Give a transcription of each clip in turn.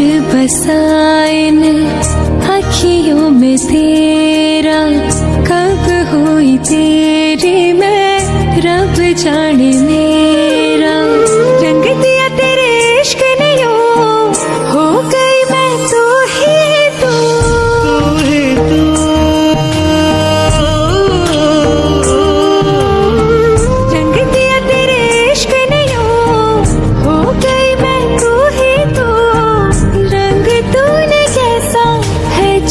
बस अखियों में तेरा। कब हो तेरे में?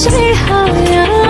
谁好呀？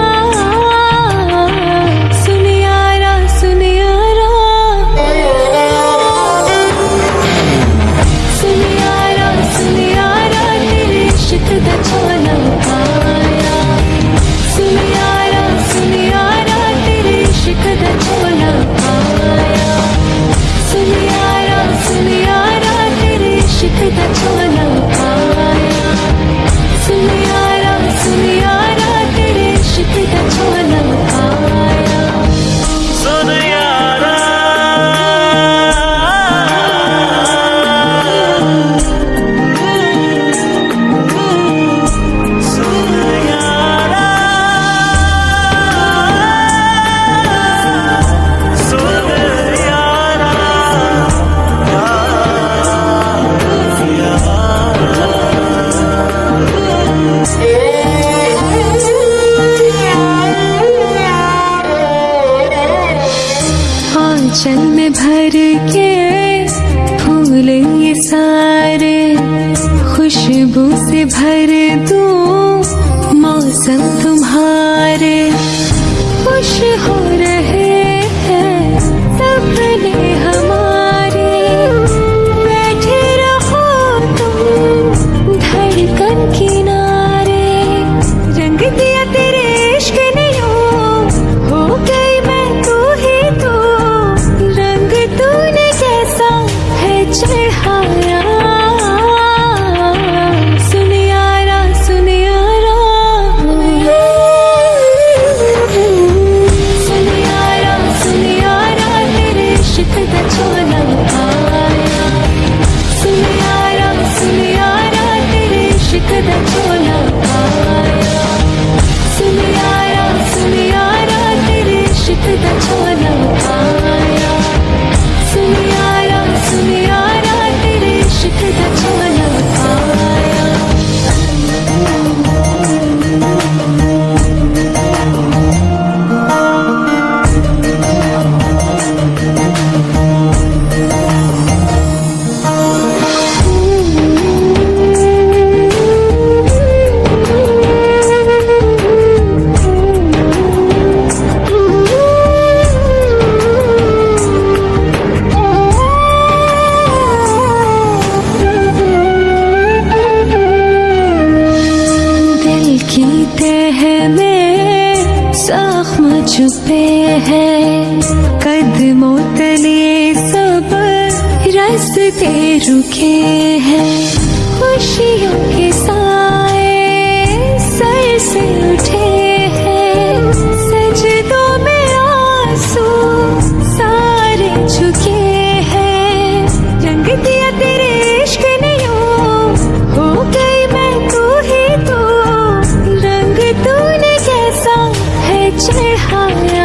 जन्म भर के फूल ये सारे। 最好呀。छुपे हैं कदमों तले सब रास्ते रुके हैं खुशियों के साथ 最好有。